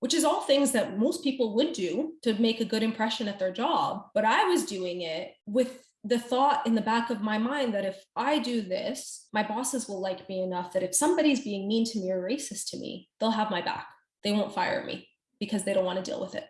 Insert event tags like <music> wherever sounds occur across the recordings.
which is all things that most people would do to make a good impression at their job. But I was doing it with the thought in the back of my mind that if I do this, my bosses will like me enough that if somebody's being mean to me or racist to me, they'll have my back. They won't fire me because they don't want to deal with it.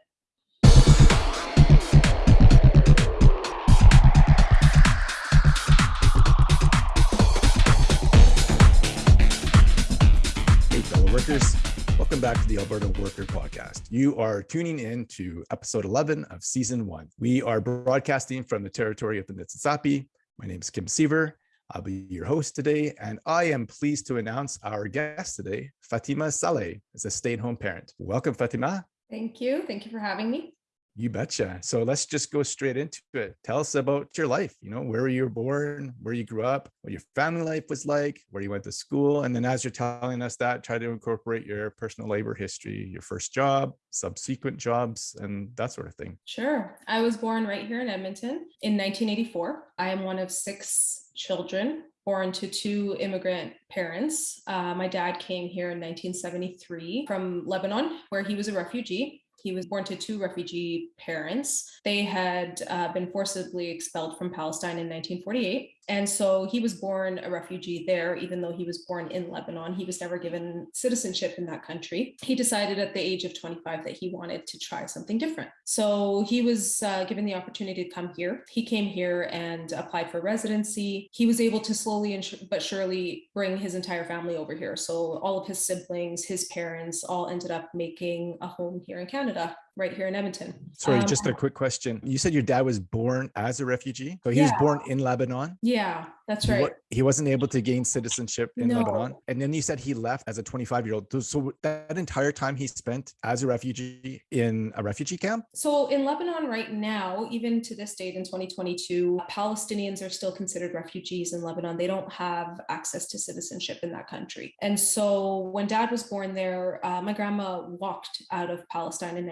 Hey, fellow workers. Welcome back to the Alberta Worker Podcast. You are tuning in to episode 11 of season one. We are broadcasting from the territory of the Niitsitapi. My name is Kim Seaver. I'll be your host today, and I am pleased to announce our guest today, Fatima Saleh, is a stay-at-home parent. Welcome, Fatima. Thank you. Thank you for having me. You betcha. So let's just go straight into it. Tell us about your life, you know, where you were born, where you grew up, what your family life was like, where you went to school. And then as you're telling us that, try to incorporate your personal labor history, your first job, subsequent jobs, and that sort of thing. Sure. I was born right here in Edmonton in 1984. I am one of six children born to two immigrant parents. Uh, my dad came here in 1973 from Lebanon, where he was a refugee. He was born to two refugee parents. They had uh, been forcibly expelled from Palestine in 1948. And so he was born a refugee there, even though he was born in Lebanon. He was never given citizenship in that country. He decided at the age of 25 that he wanted to try something different. So he was uh, given the opportunity to come here. He came here and applied for residency. He was able to slowly and but surely bring his entire family over here. So all of his siblings, his parents all ended up making a home here in Canada right here in Edmonton. Sorry, Um, just a quick question. You said your dad was born as a refugee. So he was born in Lebanon. Yeah, that's right. He wasn't able to gain citizenship in Lebanon. And then you said he left as a 25 year old. So that entire time he spent as a refugee in a refugee camp? So in Lebanon right now, even to this date in 2022, Palestinians are still considered refugees in Lebanon. They don't have access to citizenship in that country. And so when dad was born there, uh, my grandma walked out of Palestine in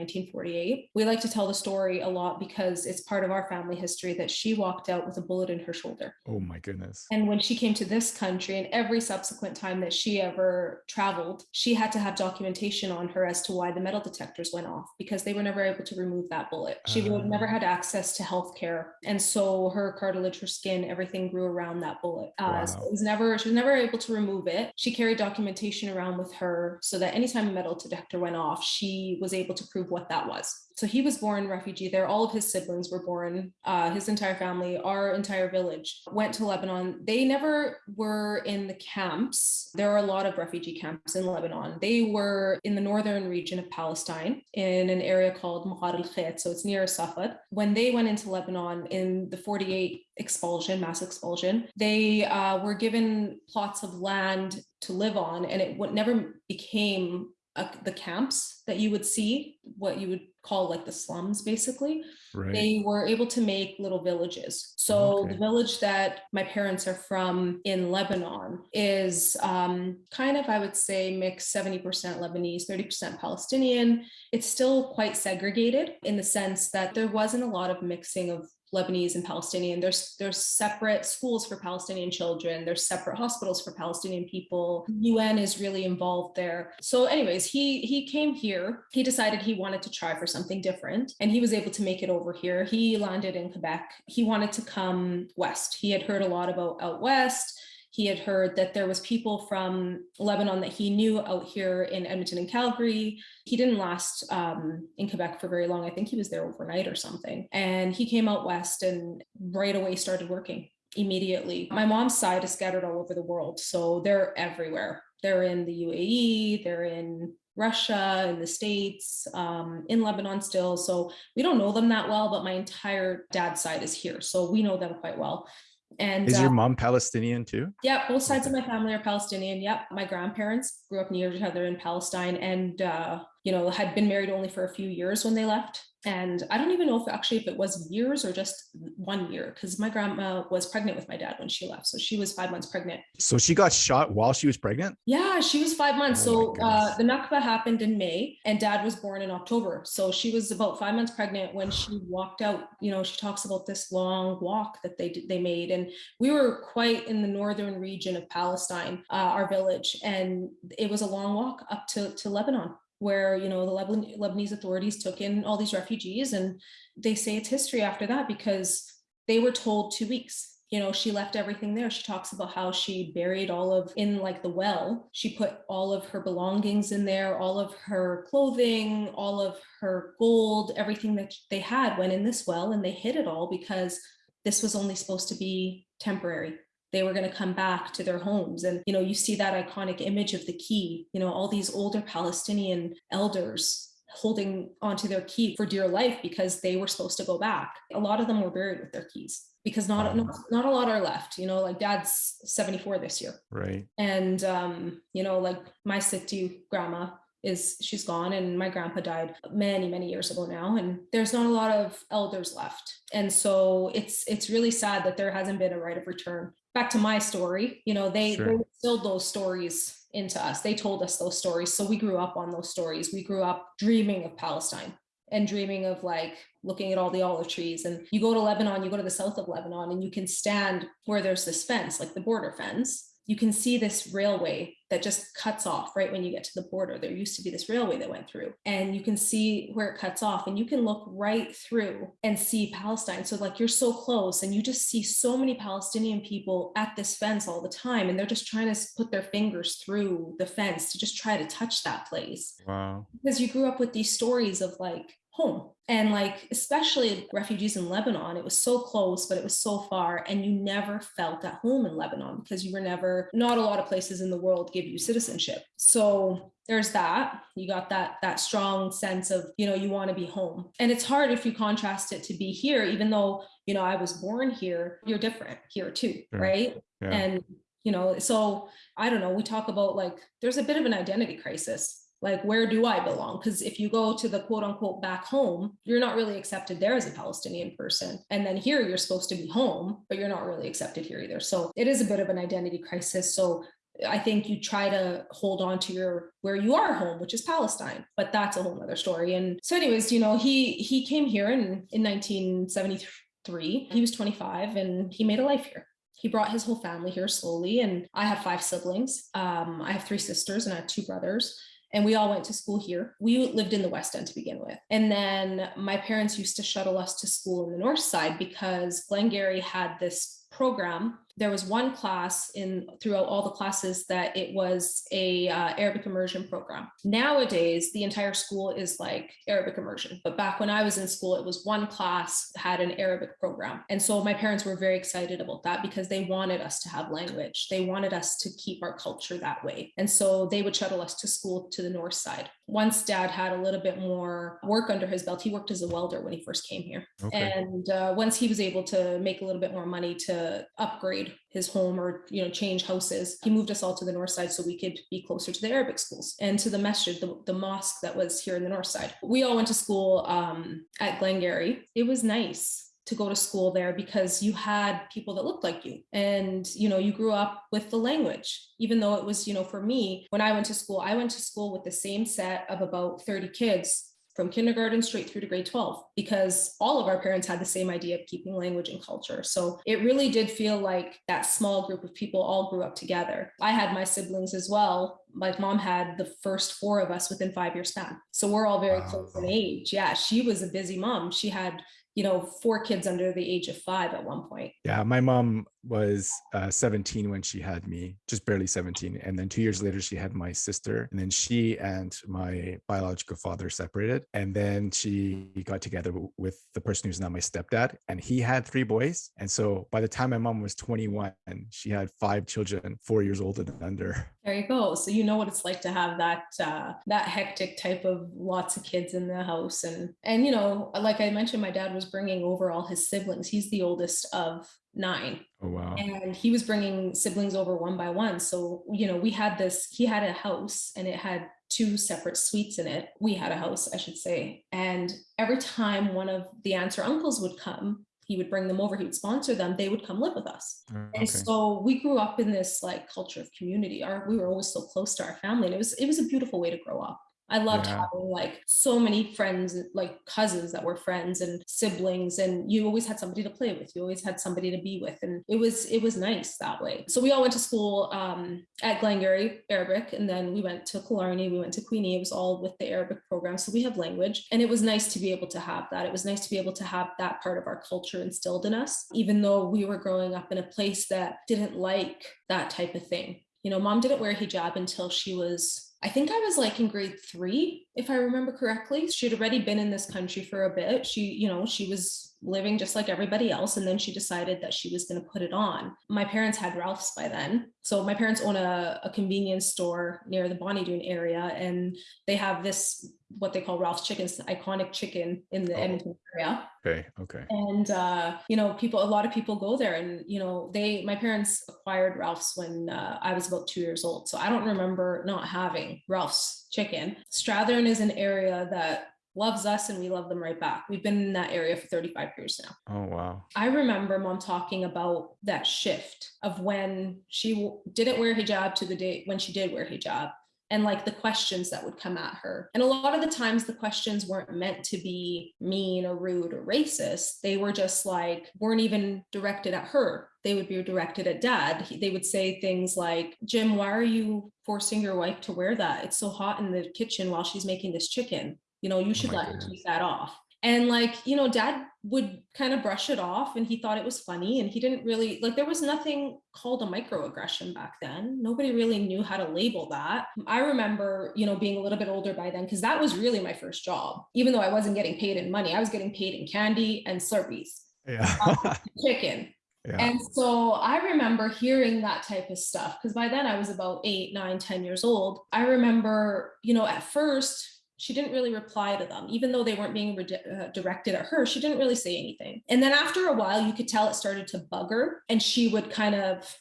1948. We like to tell the story a lot because it's part of our family history that she walked out with a bullet in her shoulder. Oh my goodness. And when she came to this country and every subsequent time that she ever traveled, she had to have documentation on her as to why the metal detectors went off because they were never able to remove that bullet. She would have never Ah. had access to health care. And so her cartilage, her skin, everything grew around that bullet. Uh, so it was never, she was never able to remove it. She carried documentation around with her so that anytime a metal detector went off, she was able to prove what that was. So he was born refugee there. All of his siblings were born, uh, his entire family, our entire village went to Lebanon. They never were in the camps. There are a lot of refugee camps in Lebanon. They were in the northern region of Palestine in an area called Mughar al Khet. So it's near Safed. When they went into Lebanon in the 48 expulsion, mass expulsion, they uh, were given plots of land to live on, and it would never became uh, the camps that you would see, what you would call like the slums, basically Right. they were able to make little villages. So Okay. the village that my parents are from in Lebanon is um, kind of, I would say, mixed 70% Lebanese, 30% Palestinian. It's still quite segregated in the sense that there wasn't a lot of mixing of Lebanese and Palestinian. There's there's separate schools for Palestinian children. There's separate hospitals for Palestinian people. UN is really involved there. So, anyways, he he came here. He decided he wanted to try for something different, and he was able to make it over here. He landed in Quebec. He wanted to come west. He had heard a lot about out west. He had heard that there was people from Lebanon that he knew out here in Edmonton and Calgary. He didn't last um, in Quebec for very long. I think he was there overnight or something. And he came out west and right away started working immediately. My mom's side is scattered all over the world, so they're everywhere. They're in the UAE, they're in Russia, in the States, um, in Lebanon still. So we don't know them that well, but my entire dad's side is here. So we know them quite well. And Is your uh, mom Palestinian too? yeah, both sides of my family are Palestinian. Yep. My grandparents grew up near each other in Palestine and, uh, you know, had been married only for a few years when they left. And I don't even know if actually if it was years or just one year, because my grandma was pregnant with my dad when she left. So she was five months pregnant. So she got shot while she was pregnant? Yeah, she was five months. Oh so uh, the Nakba happened in May and dad was born in October. So she was about five months pregnant when she walked out. You know, she talks about this long walk that they did, they made. And we were quite in the northern region of Palestine, uh, our village. And it was a long walk up to, to Lebanon. Where you know the Leban- Lebanese authorities took in all these refugees, and they say it's history after that because they were told two weeks. You know she left everything there. She talks about how she buried all of in like the well. She put all of her belongings in there all of her clothing all of her gold everything that they had went in this well and they hid it all because this was only supposed to be temporary they were going to come back to their homes. And you know you see that iconic image of the key you know all these older palestinian elders holding onto their key for dear life because they were supposed to go back. A lot of them were buried with their keys because not, not not a lot are left you know like dad's 74 this year. Right. and um you know like my situ grandma is she's gone and my grandpa died many many years ago now and there's not a lot of elders left. And so it's it's really sad that there hasn't been a right of return back to my story you know they, Sure. they instilled those stories into us. They told us those stories. So we grew up on those stories. We grew up dreaming of palestine and dreaming of like looking at all the olive trees. And you go to lebanon you go to the south of lebanon and you can stand where there's this fence like the border fence you can see this railway that just cuts off right when you get to the border. There used to be this railway that went through and you can see where it cuts off and you can look right through and see palestine. So like you're so close and you just see so many palestinian people at this fence all the time and they're just trying to put their fingers through the fence to just try to touch that place. Wow. because you grew up with these stories of like home. And like especially refugees in lebanon it was so close but it was so far and you never felt at home in lebanon because you were never not a lot of places in the world give you citizenship. So there's that. You got that that strong sense of you know you want to be home. And it's hard if you contrast it to be here even though you know i was born here you're different here too Sure. right? Yeah. and you know so i don't know we talk about like there's a bit of an identity crisis like where do i belong because if you go to the quote unquote back home you're not really accepted there as a palestinian person and then here you're supposed to be home but you're not really accepted here either so it is a bit of an identity crisis so I think you try to hold on to your where you are home, which is Palestine, but that's a whole other story. And so, anyways, you know, he he came here in in 1973. He was 25 and he made a life here. He brought his whole family here slowly, and I have five siblings. Um, I have three sisters and I have two brothers and we all went to school here. We lived in the West End to begin with. And then my parents used to shuttle us to school in the North Side because Glengarry had this program. There was one class in throughout all the classes that it was a uh, Arabic immersion program. Nowadays, the entire school is like Arabic immersion. But back when I was in school, it was one class had an Arabic program. And so my parents were very excited about that because they wanted us to have language. They wanted us to keep our culture that way. And so they would shuttle us to school to the north side. Once dad had a little bit more work under his belt, he worked as a welder when he first came here. Okay. And uh, once he was able to make a little bit more money to upgrade his home or you know change houses, he moved us all to the north side so we could be closer to the Arabic schools and to the masjid, the, the mosque that was here in the north side. We all went to school um, at Glengarry. It was nice to go to school there because you had people that looked like you and you know you grew up with the language even though it was you know for me when i went to school i went to school with the same set of about 30 kids from kindergarten straight through to grade 12 because all of our parents had the same idea of keeping language and culture. So it really did feel like that small group of people all grew up together. I had my siblings as well. My mom had the first four of us within five year span. So we're all very Wow. close in age. Yeah, she was a busy mom. She had, you know, four kids under the age of five at one point. Yeah, my mom was uh, 17 when she had me, just barely 17. And then two years later, she had my sister. And then she and my biological father separated. And then she got together with the person who's now my stepdad. And he had three boys. And so by the time my mom was 21, she had five children, four years old and under. There you go. So you know what it's like to have that uh, that hectic type of lots of kids in the house, and and you know, like I mentioned, my dad was bringing over all his siblings. He's the oldest of nine, Oh, wow. and he was bringing siblings over one by one. So you know, we had this. He had a house, and it had two separate suites in it. We had a house, I should say, and every time one of the aunts or uncles would come. He would bring them over, he would sponsor them, they would come live with us. Oh, okay. And so we grew up in this like culture of community. Our we were always so close to our family, and it was it was a beautiful way to grow up. I loved Yeah. having like so many friends, like cousins that were friends and siblings, and you always had somebody to play with. You always had somebody to be with, and it was it was nice that way. So we all went to school um, at Glengarry Arabic, and then we went to Killarney. We went to Queenie. It was all with the Arabic program, so we have language, and it was nice to be able to have that. It was nice to be able to have that part of our culture instilled in us, even though we were growing up in a place that didn't like that type of thing. You know, mom didn't wear hijab until she was I think I was like in grade three, if I remember correctly. She'd already been in this country for a bit. She, you know, she was living just like everybody else. And then she decided that she was going to put it on. My parents had Ralph's by then. So my parents own a, a convenience store near the Bonnie Doon area. And they have this, what they call Ralph's Chickens, iconic chicken in the Oh. Edmonton area Okay. Okay. and uh, you know people a lot of people go there and you know they my parents acquired ralph's when uh, i was about two years old so i don't remember not having ralph's chicken strathearn is an area that loves us and we love them right back we've been in that area for 35 years now Oh wow. I remember mom talking about that shift of when she didn't wear hijab to the day when she did wear hijab and like the questions that would come at her. And a lot of the times the questions weren't meant to be mean or rude or racist. They were just like, weren't even directed at her. They would be directed at dad. He- They would say things like, Jim, why are you forcing your wife to wear that? It's so hot in the kitchen while she's making this chicken. You know, you oh should my let her take that off. And like, you know, dad would kind of brush it off and he thought it was funny and he didn't really like there was nothing called a microaggression back then. Nobody really knew how to label that. I remember, you know, being a little bit older by then because that was really my first job. Even though I wasn't getting paid in money, I was getting paid in candy and Slurpees, Yeah. Um, chicken. Yeah. And so I remember hearing that type of stuff because by then I was about eight, nine, ten years old. I remember, you know, at first she didn't really reply to them, even though they weren't being uh, directed at her. She didn't really say anything. And then after a while, you could tell it started to bug her, and she would kind of,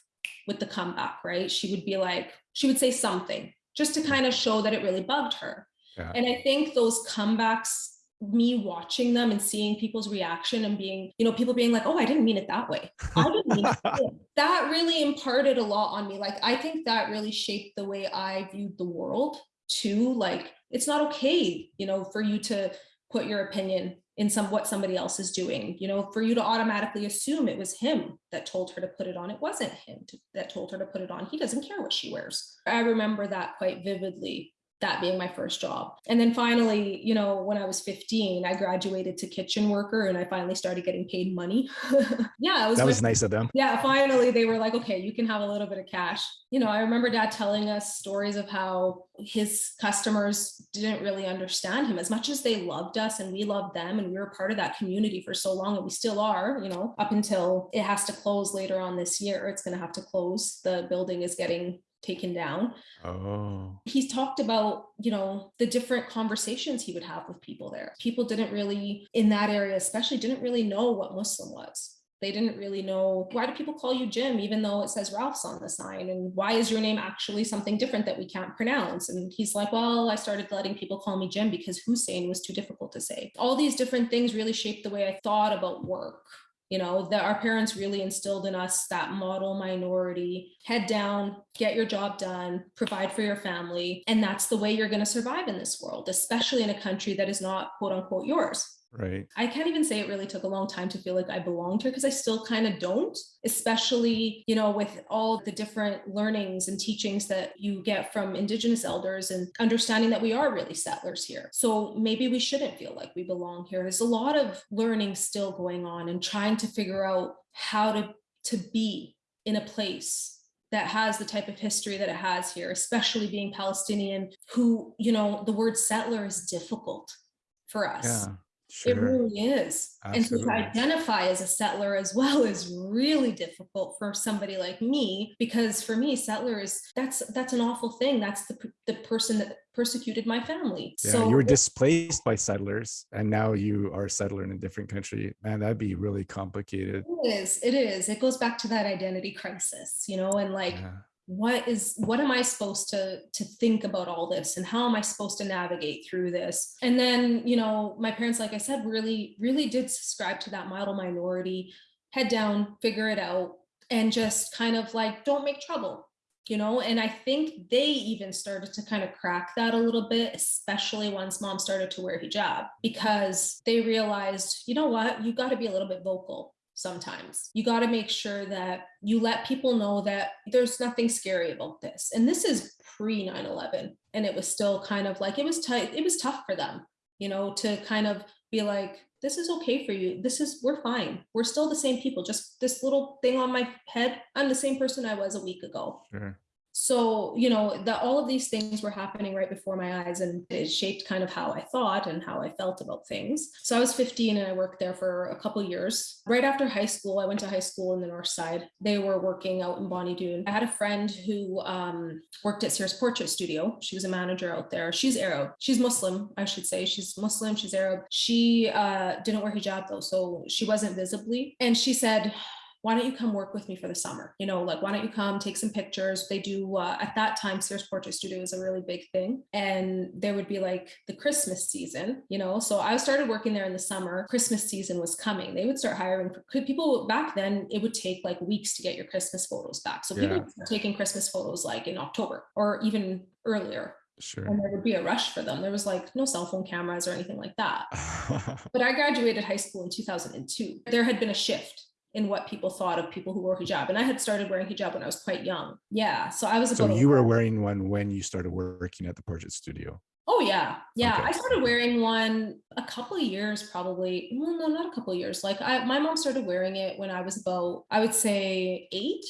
with the comeback, right? She would be like, she would say something just to kind of show that it really bugged her. Yeah. And I think those comebacks me watching them and seeing people's reaction and being, you know, people being like, oh, I didn't mean it that way. I didn't mean it. that. <laughs> That really imparted a lot on me. Like, I think that really shaped the way I viewed the world too. Like, it's not okay, you know, for you to put your opinion in some what somebody else is doing, you know, for you to automatically assume it was him that told her to put it on. It wasn't him to, that told her to put it on. He doesn't care what she wears. I remember that quite vividly that being my first job. And then finally, you know, when I was 15, I graduated to kitchen worker and I finally started getting paid money. <laughs> yeah, it was that was nice of them. yeah, finally they were like, okay, you can have a little bit of cash. You know, I remember dad telling us stories of how his customers didn't really understand him as much as they loved us and we loved them and we were part of that community for so long and we still are, you know, up until it has to close later on this year. It's going to have to close. The building is getting taken down. Oh. he's talked about you know the different conversations he would have with people there. People didn't really in that area especially didn't really know what muslim was. They didn't really know why do people call you jim even though it says ralph's on the sign? And why is your name actually something different that we can't pronounce? And he's like well i started letting people call me jim because hussein was too difficult to say. All these different things really shaped the way i thought about work you know that our parents really instilled in us that model minority head down get your job done provide for your family and that's the way you're going to survive in this world especially in a country that is not quote unquote yours Right. I can't even say it really took a long time to feel like I belonged here because I still kind of don't, especially, you know, with all the different learnings and teachings that you get from Indigenous elders and understanding that we are really settlers here. So maybe we shouldn't feel like we belong here. There's a lot of learning still going on and trying to figure out how to, to be in a place that has the type of history that it has here, especially being Palestinian, who, you know, the word settler is difficult for us. Yeah. It really is. And to identify as a settler as well is really difficult for somebody like me because for me settler is that's that's an awful thing. That's the the person that persecuted my family. Yeah, so you were displaced by settlers and now you are a settler in a different country. Man, that'd be really complicated. it is it is. It goes back to that identity crisis, you know, and like Yeah. What is what am i supposed to to think about all this? And how am i supposed to navigate through this? And then you know my parents like i said really really did subscribe to that model minority head down figure it out and just kind of like don't make trouble you know? And i think they even started to kind of crack that a little bit especially once mom started to wear hijab because they realized you know what? You got to be a little bit vocal sometimes. You got to make sure that you let people know that there's nothing scary about this. And this is pre 9-11 and it was still kind of like it was tight it was tough for them you know to kind of be like this is okay for you. This is we're fine. We're still the same people. Just this little thing on my head i'm the same person i was a week ago. Sure. So you know that all of these things were happening right before my eyes and it shaped kind of how i thought and how i felt about things. So i was 15 and i worked there for a couple years. Right after high school i went to high school in the north side. They were working out in bonnie doon. I had a friend who um, worked at sears portrait studio. She was a manager out there. She's arab. She's muslim i should say. She's muslim. She's arab. She uh, didn't wear hijab though so she wasn't visibly. And she said why don't you come work with me for the summer? You know, like, why don't you come take some pictures? They do, uh, at that time, Sears Portrait Studio was a really big thing. And there would be like the Christmas season, you know. So I started working there in the summer. Christmas season was coming. They would start hiring people back then, it would take like weeks to get your Christmas photos back. So people Yeah. were taking Christmas photos like in October or even earlier. Sure. And there would be a rush for them. There was like no cell phone cameras or anything like that. <laughs> But I graduated high school in 2002. There had been a shift in what people thought of people who wore hijab. And I had started wearing hijab when I was quite young. Yeah. So I was so you were wearing one when you started working at the portrait studio. Oh yeah. Yeah. Okay. I started wearing one a couple of years probably. Well, no, not a couple of years. Like I my mom started wearing it when I was about, I would say eight.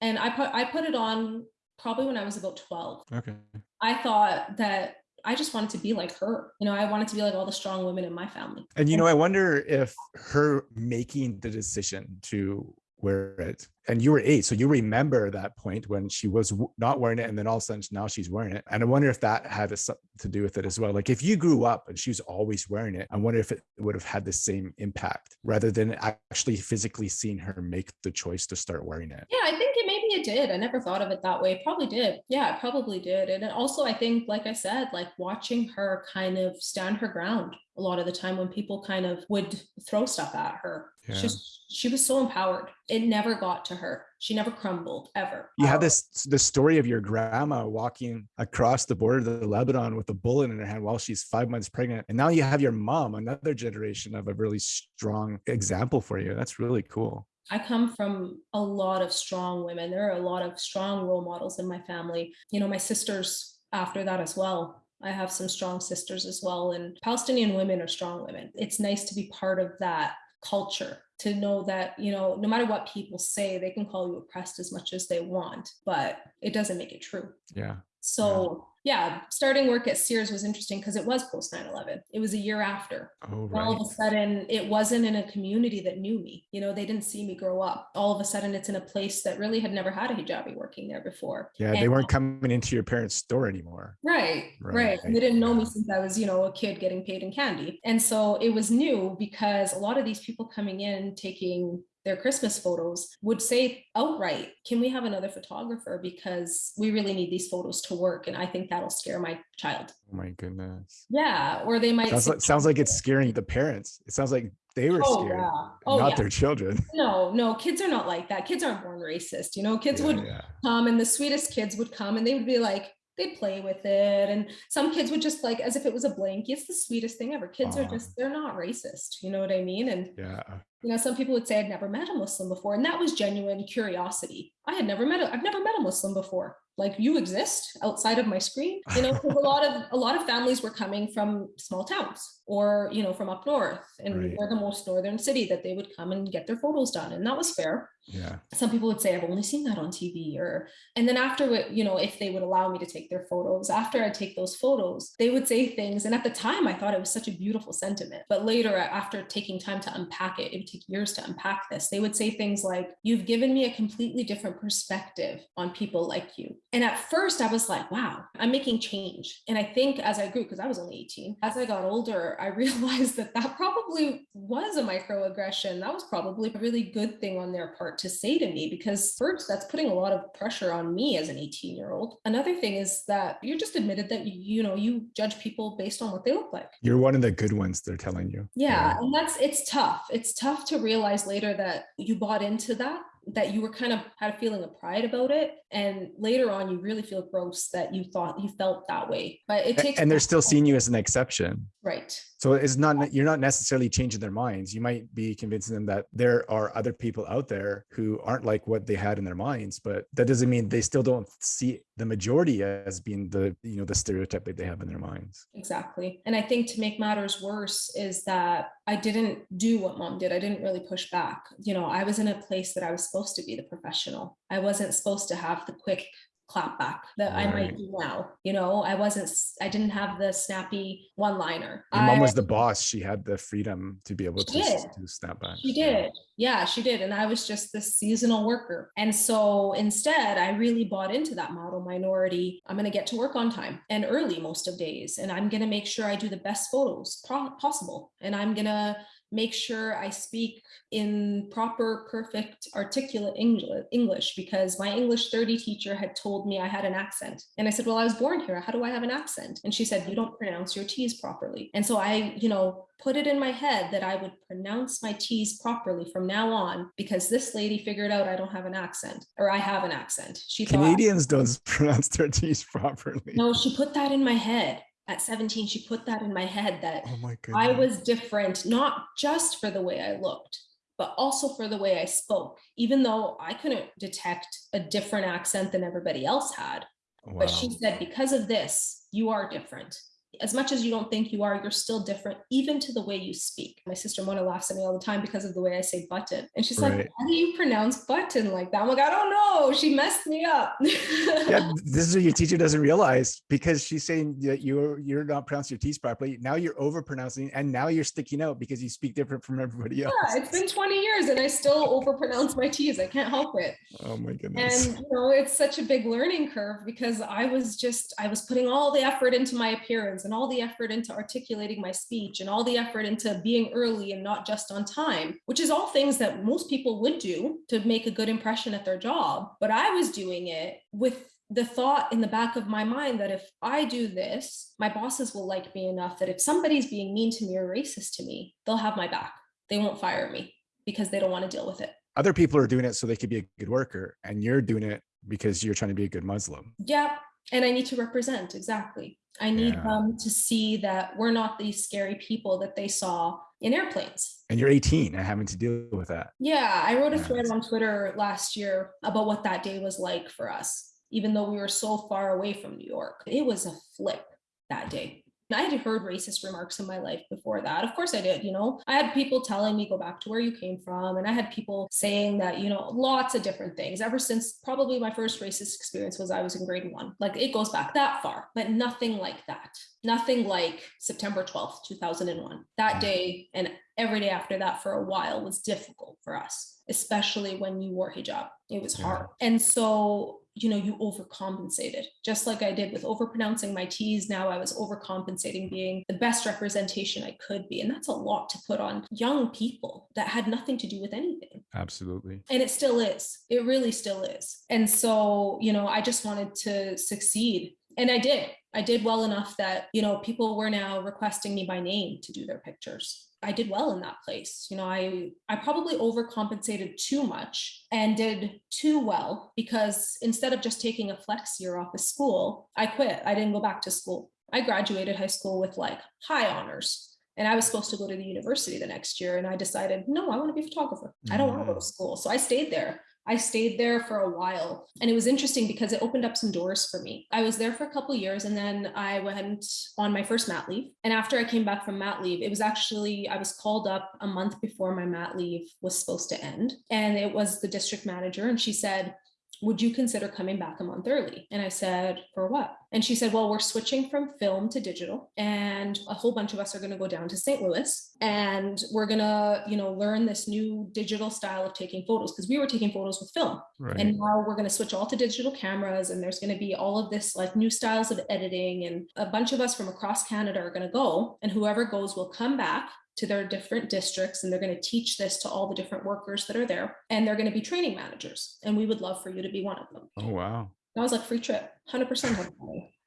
And I put I put it on probably when I was about 12. Okay. I thought that I just wanted to be like her. You know, I wanted to be like all the strong women in my family. And you know, I wonder if her making the decision to wear it, and you were eight, so you remember that point when she was not wearing it, and then all of a sudden now she's wearing it. And I wonder if that had a something to do with it as well. Like if you grew up and she was always wearing it, I wonder if it would have had the same impact rather than actually physically seeing her make the choice to start wearing it. Yeah, I think it it did. I never thought of it that way. It probably did. Yeah, it probably did. And also, I think, like I said, like watching her kind of stand her ground a lot of the time when people kind of would throw stuff at her. Yeah. She's, she was so empowered. It never got to her. She never crumbled ever. You have this the story of your grandma walking across the border to Lebanon with a bullet in her hand while she's five months pregnant. And now you have your mom, another generation of a really strong example for you. That's really cool. I come from a lot of strong women. There are a lot of strong role models in my family. You know, my sisters after that as well. I have some strong sisters as well. And Palestinian women are strong women. It's nice to be part of that culture to know that, you know, no matter what people say, they can call you oppressed as much as they want, but it doesn't make it true. Yeah. So, yeah, starting work at Sears was interesting because it was post 9 11. It was a year after Oh, all right. of a sudden it wasn't in a community that knew me you know they didn't see me grow up all of a sudden it's in a place that really had never had a hijabi working there before Yeah. They weren't coming into your parents' store anymore. right Right, right, And they didn't know me since i was you know a kid getting paid in candy and so it was new because a lot of these people coming in taking their Christmas photos would say outright, Can we have another photographer? Because we really need these photos to work. And I think that'll scare my child. Oh my goodness. Yeah. Or they might Sounds say, like, sounds like it's scaring the parents. It sounds like they were Oh, scared, yeah. Oh, not yeah. their children. <laughs> No, no, kids are not like that. Kids aren't born racist. You know, kids Yeah, would come and the sweetest kids would come and they would be like, they'd play with it. And some kids would just like, as if it was a blankie. It's the sweetest thing ever. Kids are just, they're not racist. You know what I mean? And, Yeah. You know, some people would say I'd never met a Muslim before. And that was genuine curiosity. I had never met, a, I've never met a Muslim before. Like you exist outside of my screen, you know, a lot of, a lot of families were coming from small towns or, you know, from up north and Right. we're the most northern city that they would come and get their photos done. And that was fair Yeah. some people would say i've only seen that on tv or and then after you know if they would allow me to take their photos after i take those photos they would say things and at the time i thought it was such a beautiful sentiment but later after taking time to unpack it it take years to unpack this. They would say things like you've given me a completely different perspective on people like you. And at first i was like wow i'm making change. And i think as i grew because i was only 18 as i got older i <laughs> realized that that probably was a microaggression. That was probably a really good thing on their part to say to me because first that's putting a lot of pressure on me as an 18 year old another thing is that you're just admitted that you, you know you judge people based on what they look like. You're one of the good ones, they're telling you. yeah and that's it's tough. It's tough to realize later that you bought into that that you were kind of had a feeling of pride about it. And later on, you really feel gross that you thought you felt that way. But it takes and they're still seeing you as an exception. right. So it's not you're not necessarily changing their minds. You might be convincing them that there are other people out there who aren't like what they had in their minds, but that doesn't mean they still don't see the majority as being the you know the stereotype that they have in their minds. Exactly. And I think to make matters worse is that I didn't do what mom did. I didn't really push back. You know, I was in a place that I was supposed to be the professional. I wasn't supposed to have the quick clap back that I might do now. You know, I wasn't, I didn't have the snappy one liner. Your mom was the boss. She had the freedom to be able to, to snap back. She did. Yeah, she did. And I was just this seasonal worker. And so instead, I really bought into that model minority. I'm going to get to work on time and early most of days. And I'm going to make sure I do the best photos possible. And I'm going to make sure I speak in proper, perfect, articulate English because my English 30 teacher had told me I had an accent. And I said, Well, I was born here. How do I have an accent? And she said, You don't pronounce your T's properly. And so I, you know, put it in my head that I would pronounce my T's properly from now on because this lady figured out I don't have an accent or I have an accent. She thought, Canadians don't <laughs> pronounce their T's properly. No, she put that in my head. At 17, she put that in my head that Oh my. I was different, not just for the way I looked, but also for the way I spoke, even though I couldn't detect a different accent than everybody else had. wow. But she said, because of this, you are different. As much as you don't think you are, you're still different, even to the way you speak. My sister Mona laughs at me all the time because of the way I say button. And she's like, Right. How do you pronounce button like that? I'm like, I don't know. She messed me up. yeah, <laughs> this is what your teacher doesn't realize because she's saying that you're you're not pronouncing your T's properly. Now you're over pronouncing, and now you're sticking out because you speak different from everybody else. Yeah, it's been 20 years and I still overpronounce my T's. I can't help it. oh my goodness. And you know, it's such a big learning curve because I was just I was putting all the effort into my appearance and all the effort into articulating my speech and all the effort into being early and not just on time, which is all things that most people would do to make a good impression at their job. But I was doing it with the thought in the back of my mind that if I do this, my bosses will like me enough that if somebody's being mean to me or racist to me, they'll have my back. They won't fire me because they don't want to deal with it. Other people are doing it so they could be a good worker, and you're doing it because you're trying to be a good Muslim. Yeah, and I need to represent exactly. I need Yeah. them to see that we're not these scary people that they saw in airplanes. And you're 18 and having to deal with that. Yeah, I wrote a thread on Twitter last year about what that day was like for us, even though we were so far away from New York. It was a flip that day. I had heard racist remarks in my life before that. Of course I did, you know. I had people telling me go back to where you came from and I had people saying that, you know, lots of different things. Ever since probably my first racist experience was I was in grade 1. Like it goes back that far, but nothing like that. Nothing like September 12th, 2001. That mm. day and every day after that for a while was difficult for us, especially when you wore hijab. It was hard. And so you know, you overcompensated, just like I did with overpronouncing my T's. Now I was overcompensating being the best representation I could be. And that's a lot to put on young people that had nothing to do with anything. Absolutely. And it still is. It really still is. And so, you know, I just wanted to succeed. And I did. I did well enough that, you know, people were now requesting me by name to do their pictures. I did well in that place. You know, I I probably overcompensated too much and did too well because instead of just taking a flex year off of school, I quit. I didn't go back to school. I graduated high school with like high honors. And I was supposed to go to the university the next year. And I decided, no, I want to be a photographer. I don't want to go to Mm. school. So I stayed there. I stayed there for a while. And it was interesting because it opened up some doors for me. I was there for a couple years and then I went on my first mat leave. And after I came back from mat leave, it was actually, I was called up a month before my mat leave was supposed to end. And it was the district manager. And she said, would you consider coming back a month early? And I said, for what? And she said, well, we're switching from film to digital and a whole bunch of us are going to go down to St. Louis and we're going to, you know, learn this new digital style of taking photos because we were taking photos with film. Right. And now we're going to switch all to digital cameras, and there's going to be all of this like new styles of editing. And a bunch of us from across Canada are going to go, and whoever goes will come back to their different districts, and they're going to teach this to all the different workers that are there, and they're going to be training managers. And we would love for you to be one of them. oh wow. And I was like, free trip, 100%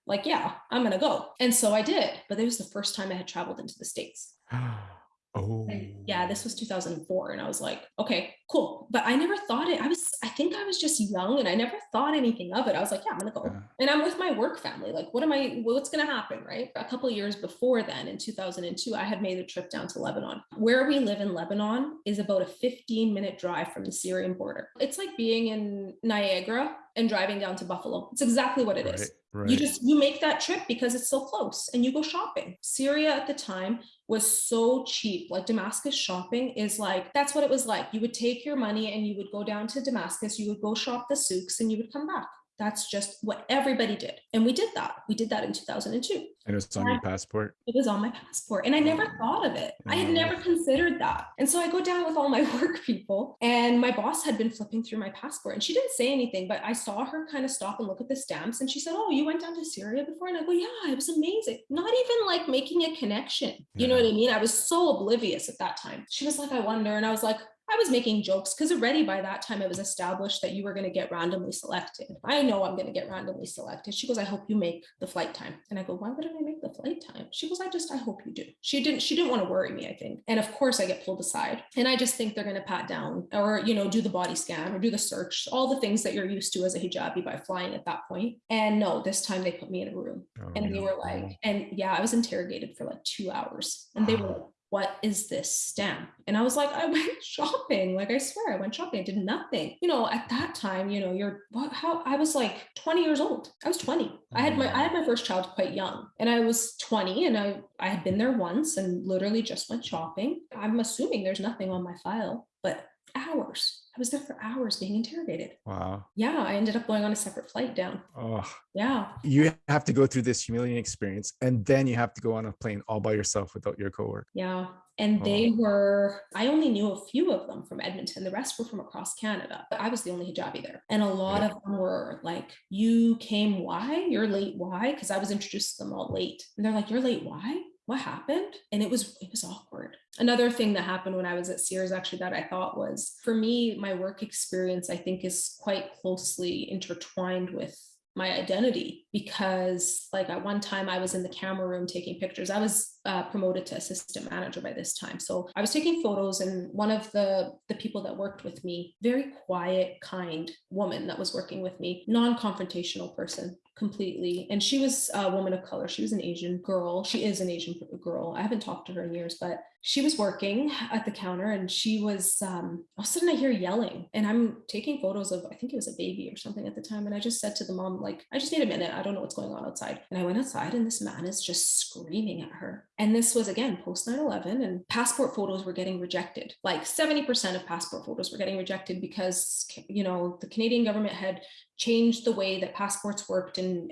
Like, yeah, I'm going to go. And so I did. But it was the first time I had traveled into the States. <gasps> <sighs> <sighs> Oh, And yeah, this oh. was 2004. And I was like, okay, cool. But I never thought it, I was, I think I was just young and I never thought anything of it. I was like, yeah, I'm going to go. Yeah. And I'm with my work family. Like, what am I, what's going to happen? Right. A couple of years before then, in 2002, I had made the trip down to Lebanon. Where we live in Lebanon is about a 15 minute drive from the Syrian border. It's like being in Niagara and driving down to Buffalo. It's exactly what it is. Right. You just you make that trip because it's so close and you go shopping. Syria at the time was so cheap. Like Damascus shopping is like that's what it was like. You would take your money and you would go down to Damascus, you would go shop the souks and you would come back. That's just what everybody did. And we did that. We did that in 2002. and it was on your passport. It was on my passport and I never thought of it. I had Oh. never considered that. And so I go down with all my <laughs> work people and my boss had been flipping through my passport and she didn't say anything, but I saw her kind of stop and look at the stamps and she said, Oh, you went down to Syria before? And I go, Yeah, it was amazing. Not even like making a connection. You know what I mean? I was so oblivious at that time. She was like, I wonder. And I was like, I was making jokes because already by that time it was established that you were going to get randomly selected. I know I'm going to get randomly selected. She goes, I hope you make the flight time. And I go, why wouldn't I make the flight time? She goes, I just, I hope you do. She didn't, she didn't want to worry me, I think. And of course I get pulled aside and I just think they're going to pat down or, you know, do the body scan or do the search, all the things that you're used to as a hijabi by flying at that point. And no, this time they put me in a room Oh, and they were like, and yeah, I was interrogated for like two hours. And they were like, what is this stamp? And I was like, I <laughs> went shopping. Like I swear, I went shopping. I did nothing. You know, at that time, you know, you're what how I was like 20 years old. I was 20. I had my I had my mm. first child quite young. And I was 20 and I I had been there once and literally just went shopping. I'm assuming there's nothing on my file, but hours. I was there for hours being interrogated. wow. Yeah, I ended up going on a separate flight down. Oh, Yeah. you have to go through this humiliating experience, and then you have to go on a plane all by yourself without your coworker. Yeah. And they were, I only knew a few of them from Edmonton. The rest were from across Canada. I was the only hijabi there. And a lot Yeah. of them were like, You came why? You're late why? Because I was introduced to them all late. And they're like, You're late why? What happened? And it was it was awkward. Another thing that happened when I was at Sears actually that I thought was for me, my work experience, I think, is quite closely intertwined with my identity because like at one time i was in the camera room taking pictures i was uh, promoted to assistant manager by this time so i was taking photos and one of the the people that worked with me very quiet kind woman that was working with me non-confrontational person completely. And she was a woman of color. She was an asian girl. She is an asian girl. I haven't talked to her in years but she was working at the counter and she was um all of a sudden i hear yelling and i'm taking photos of i think it was a baby or something at the time. And i just said to the mom like i just need a minute. I don't know what's going on outside. And i went outside and this man is just screaming at her. And this was again post 9-11 and passport photos were getting rejected. Like 70% of passport photos were getting rejected because you know the canadian government had changed the way that passports worked and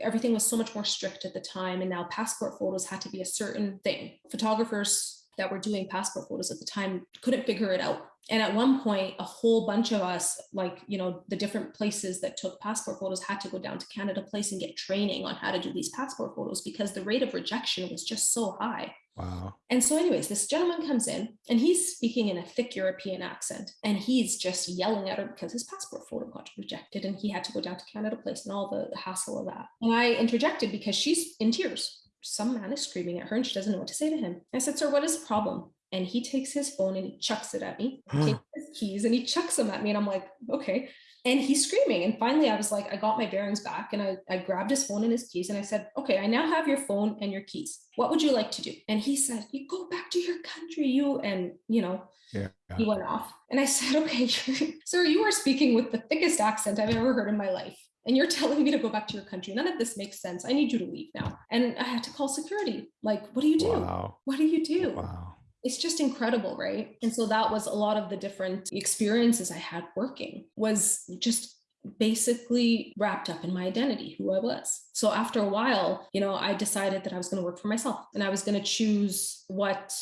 everything was so much more strict at the time. And now passport photos had to be a certain thing. Photographers that were doing passport photos at the time couldn't figure it out and at one point a whole bunch of us like you know the different places that took passport photos had to go down to canada place and get training on how to do these passport photos because the rate of rejection was just so high Wow. and so, anyways, this gentleman comes in and he's speaking in a thick European accent and he's just yelling at her because his passport photo got rejected and he had to go down to Canada Place and all the hassle of that. And I interjected because she's in tears. Some man is screaming at her and she doesn't know what to say to him. I said, Sir, what is the problem? And he takes his phone and he chucks it at me. He hmm. takes his keys and he chucks them at me. And I'm like, okay. And he's screaming. And finally, I was like, I got my bearings back and I, I grabbed his phone and his keys and I said, Okay, I now have your phone and your keys. What would you like to do? And he said, You go back to your country, you. And, you know, Yeah. he went off. And I said, Okay, <laughs> sir, you are speaking with the thickest accent I've ever heard in my life. And you're <laughs> telling me to go back to your country. None of this makes sense. I need you to leave now. And I had to call security. Like, what do you do? Wow. What do you do? Wow. it's just incredible right and so that was a lot of the different experiences i had working was just basically wrapped up in my identity who i was so after a while you know i decided that i was going to work for myself and i was going to choose what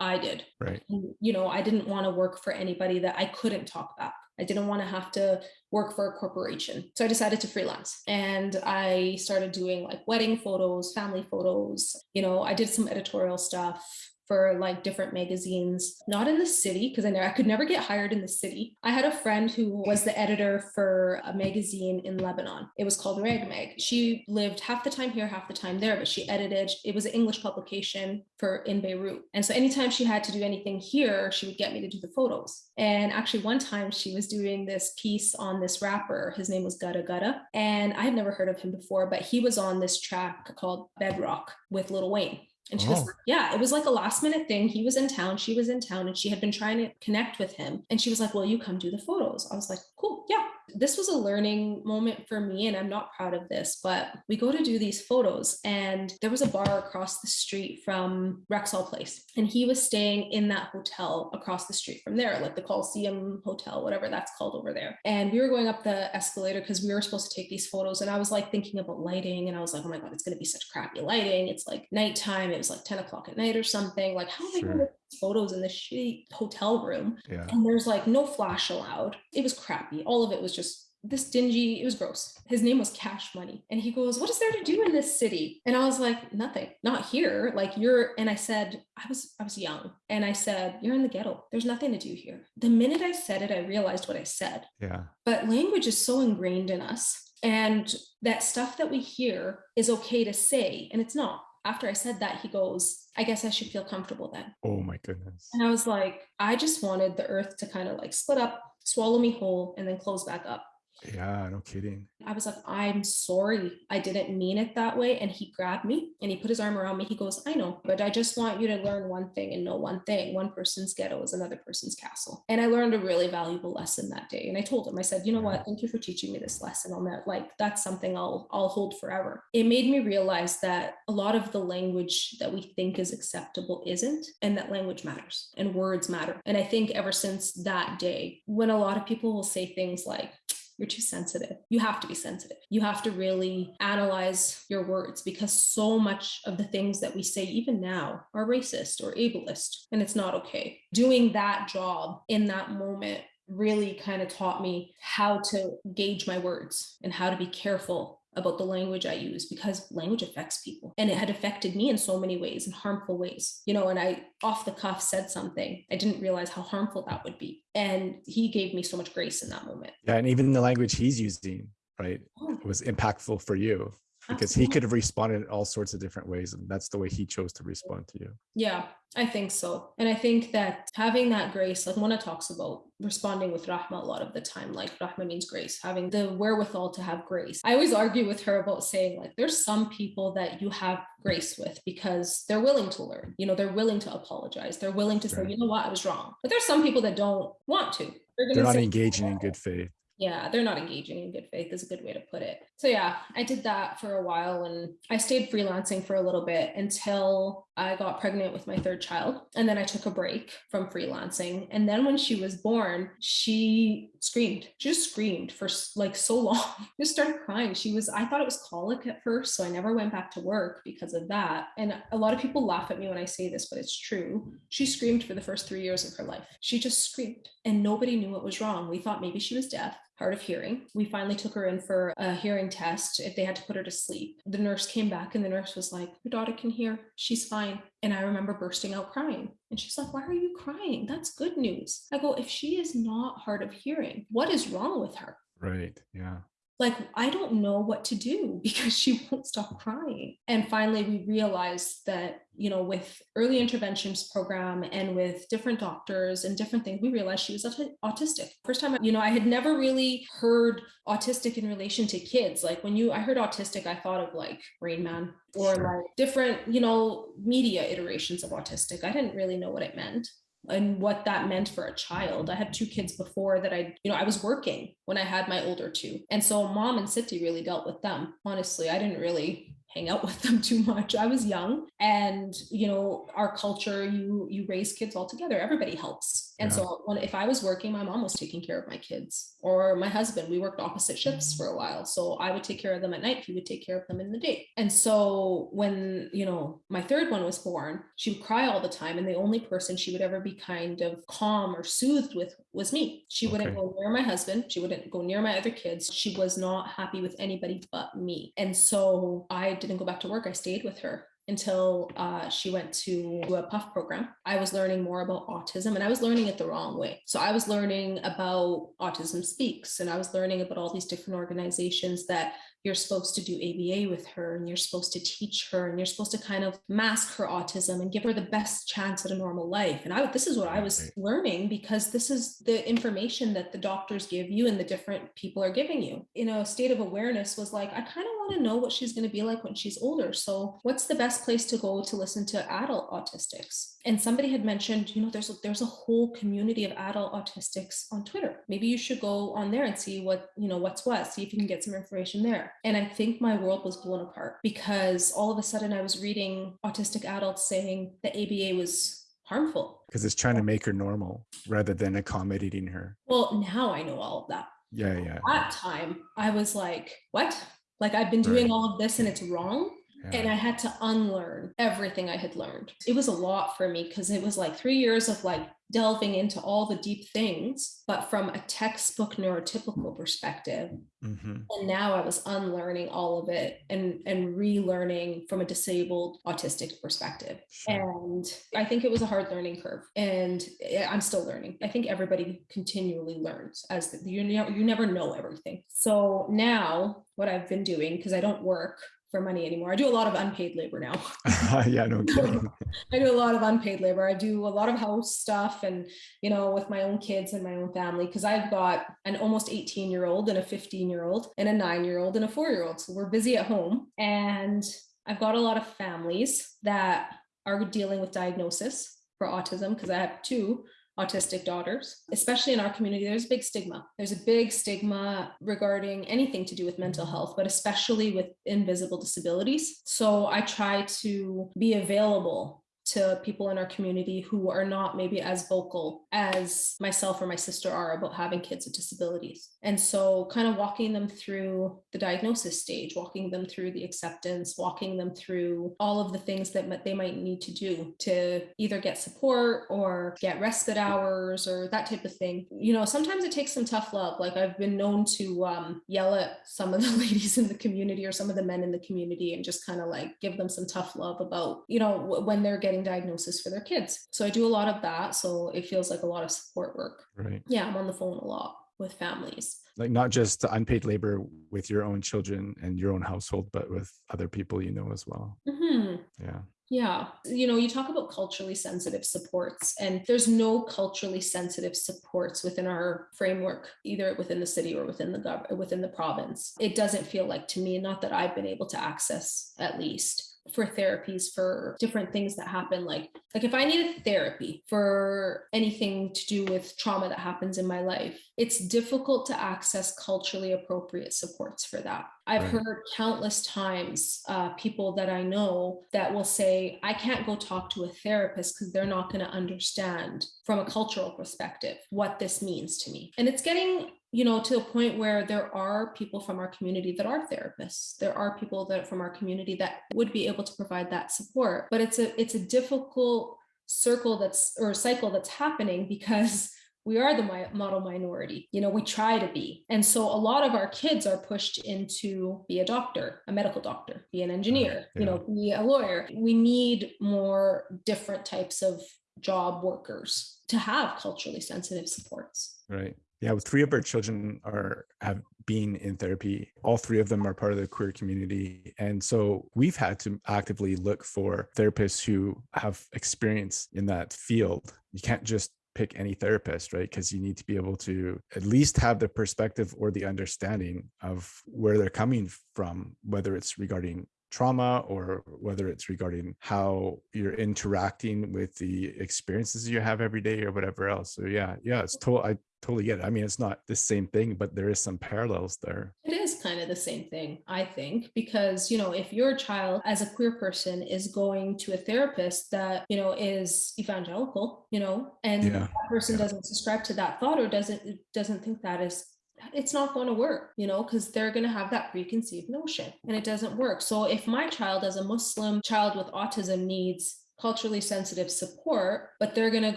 i did Right. And, you know i didn't want to work for anybody that i couldn't talk back I didn't want to have to work for a corporation. So I decided to freelance and I started doing like wedding photos, family photos. You know, I did some editorial stuff for like different magazines, not in the city, because I know I could never get hired in the city. I had a friend who was the editor for a magazine in Lebanon. It was called Rag Mag. She lived half the time here, half the time there, but she edited, it was an English publication for in Beirut. And so anytime she had to do anything here, she would get me to do the photos. And actually, one time she was doing this piece on this rapper. His name was Gudda Gudda. And I had never heard of him before, but he was on this track called Bedrock with Lil Wayne. And she oh. was, yeah, it was like a last minute thing. He was in town, she was in town, and she had been trying to connect with him. And she was like, Well, you come do the photos. I was like, Cool, yeah this was a learning moment for me and i'm not proud of this but we go to do these photos and there was a bar across the street from rexall place and he was staying in that hotel across the street from there like the coliseum hotel whatever that's called over there. And we were going up the escalator because we were supposed to take these photos and i was like thinking about lighting and i was like oh my god it's going to be such crappy lighting. It's like nighttime. It was like 10 o'clock at night or something. Like how am i going to photos in the shitty hotel room yeah. and there's like no flash allowed. It was crappy. All of it was just this dingy it was gross. His name was cash money and he goes what is there to do in this city? And i was like nothing. Not here. Like you're and i said i was i was young. And i said you're in the ghetto. There's nothing to do here. The minute i said it i realized what i said. Yeah. But language is so ingrained in us and that stuff that we hear is okay to say and it's not after I said that, he goes, I guess I should feel comfortable then. Oh my goodness. And I was like, I just wanted the earth to kind of like split up, swallow me whole, and then close back up. Yeah, no kidding. I was like, I'm sorry. I didn't mean it that way. And he grabbed me and he put his arm around me. He goes, I know, but I just want you to learn one thing and know one thing. One person's ghetto is another person's castle. And I learned a really valuable lesson that day. And I told him, I said, you know what? Thank you for teaching me this lesson on that. Like that's something I'll I'll hold forever. It made me realize that a lot of the language that we think is acceptable isn't, and that language matters and words matter. And I think ever since that day, when a lot of people will say things like, you're too sensitive. You have to be sensitive. You have to really analyze your words because so much of the things that we say, even now, are racist or ableist, and it's not okay. Doing that job in that moment really kind of taught me how to gauge my words and how to be careful about the language I use because language affects people. And it had affected me in so many ways, in harmful ways. You know, and I off the cuff said something. I didn't realize how harmful that would be. And he gave me so much grace in that moment. Yeah. And even the language he's using, right, oh. was impactful for you because Absolutely. he could have responded in all sorts of different ways and that's the way he chose to respond to you. Yeah i think so. And i think that having that grace like Mona talks about responding with rahma a lot of the time like rahma means grace having the wherewithal to have grace. I always argue with her about saying like there's some people that you have grace with because they're willing to learn you know they're willing to apologize they're willing to say you know what? I was wrong. But there's some people that don't want to. They're, they're not say, engaging in good faith yeah they're not engaging in good faith is a good way to put it. So yeah i did that for a while and i stayed freelancing for a little bit until i got pregnant with my third child. And then i took a break from freelancing. And then when she was born she screamed just screamed for like so long <laughs> just started crying. She was i thought it was colic at first so i never went back to work because of that. And a lot of people laugh at me when i say this but it's true. She screamed for the first three years of her life. She just screamed and nobody knew what was wrong. We thought maybe she was deaf hard of hearing. We finally took her in for a hearing test if they had to put her to sleep. The nurse came back and the nurse was like, Your daughter can hear. She's fine. And I remember bursting out crying. And she's like, Why are you crying? That's good news. I go, If she is not hard of hearing, what is wrong with her? Right. Yeah like I don't know what to do <laughs> because she won't stop crying. And finally we realized that, you know, with early interventions program and with different doctors and different things, we realized she was autistic. First time, you know, I had never really heard autistic in relation to kids. Like when you I heard autistic, I thought of like Rain Man or sure. like different, you know, media iterations of autistic. I didn't really know what it meant and what that meant for a child. I had two kids before that I, you know, I was working when I had my older two. And so mom and City really dealt with them. Honestly, I didn't really hang out <laughs> with them too much. I was young and you know, our culture, you you raise kids all together. Everybody helps. And yeah. so when if I was working, my mom was taking care of my kids or my husband, we worked opposite shifts for a while. So I would take care of them at night, he would take care of them in the day. And so when, you know, my third one was born, she would cry all the time and the only person she would ever be kind of calm or soothed with was me. She wouldn't go near my husband, she wouldn't go near my other kids. She was not happy with anybody but me. And so I didn't go back to work. I stayed with her until uh, she went to a PUF program i was learning more about autism and i was learning it the wrong way so i was learning about autism speaks and i was learning about all these different organizations that you're supposed to do ABA with her and you're supposed to teach her and you're supposed to kind of mask her autism and give her the best chance at a normal life. And I this is what I was learning because this is the information that the doctors give you and the different people are giving you. You know, state of awareness was like, I kind of want to know what she's going to be like when she's older. So what's the best place to go to listen to adult autistics? And somebody had mentioned, you know, there's a, there's a whole community of adult autistics on Twitter. Maybe you should go on there and see what, you know, what's what, see if you can get some information there. And I think my world was blown apart because all of a sudden I was reading autistic adults saying that ABA was harmful because it's trying to make her normal rather than accommodating her. Well, now I know all of that. Yeah, yeah. At that time, I was like, what? Like I've been doing right. all of this and it's wrong. Yeah. And I had to unlearn everything I had learned. It was a lot for me because it was like three years of like delving into all the deep things, but from a textbook neurotypical perspective. Mm-hmm. And now I was unlearning all of it and, and relearning from a disabled autistic perspective. Sure. And I think it was a hard learning curve. And I'm still learning. I think everybody continually learns as the, you, you never know everything. So now what I've been doing, because I don't work for money anymore. I do a lot of unpaid labor now. <laughs> yeah, no kidding. <laughs> I do a lot of unpaid labor. I do a lot of house stuff and, you know, with my own kids and my own family, because I've got an almost 18 year old and a 15 year old and a nine year old and a four year old. So we're busy at home. And I've got a lot of families that are dealing with diagnosis for autism because I have two autistic daughters, especially in our community, there's a big stigma. There's a big stigma regarding anything to do with mental health, but especially with invisible disabilities. So I try to be available to people in our community who are not maybe as vocal as myself or my sister are about having kids with disabilities. And so, kind of walking them through the diagnosis stage, walking them through the acceptance, walking them through all of the things that they might need to do to either get support or get respite hours or that type of thing. You know, sometimes it takes some tough love. Like, I've been known to um, yell at some of the <laughs> ladies in the community or some of the men in the community and just kind of like give them some tough love about, you know, when they're getting getting diagnosis for their kids. So I do a lot of that. So it feels like a lot of support work. Right. Yeah, I'm on the phone a lot with families. Like not just unpaid labor with your own children and your own household, but with other people you know as well. Mm-hmm. Yeah. Yeah. You know, you talk about culturally sensitive supports, and there's no culturally sensitive supports within our framework, either within the city or within the gov- within the province. It doesn't feel like to me, not that I've been able to access at least for therapies for different things that happen. Like like if i need a therapy for anything to do with trauma that happens in my life it's difficult to access culturally appropriate supports for that. I've right. heard countless times uh, people that i know that will say i can't go talk to a therapist because they're not going to understand from a cultural perspective what this means to me. And it's getting you know to a point where there are people from our community that are therapists. There are people that from our community that would be able to provide that support. But it's a it's a difficult circle that's or cycle that's happening because <laughs> we are the model minority. You know we try to be. And so a lot of our kids are pushed into be a doctor a medical doctor be an engineer yeah. you know be a lawyer. We need more different types of job workers to have culturally sensitive supports. Right yeah, three of our children are have been in therapy. All three of them are part of the queer community, and so we've had to actively look for therapists who have experience in that field. You can't just pick any therapist, right? Because you need to be able to at least have the perspective or the understanding of where they're coming from, whether it's regarding trauma or whether it's regarding how you're interacting with the experiences you have every day or whatever else. So yeah, yeah, it's total. I totally get it. I mean, it's not the same thing, but there is some parallels there. It is kind of the same thing, I think, because, you know, if your child as a queer person is going to a therapist that, you know, is evangelical, you know, and yeah. that person yeah. doesn't subscribe to that thought or doesn't doesn't think that is it's not going to work, you know, because they're going to have that preconceived notion and it doesn't work. So if my child as a Muslim child with autism needs culturally sensitive support, but they're going to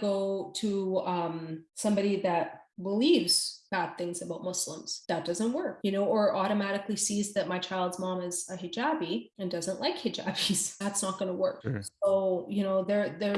go to um, somebody that believes bad things about Muslims. That doesn't work, you know, or automatically sees that my child's mom is a hijabi and doesn't like hijabis. <laughs> That's not going to work. Sure. So, you know, there, there,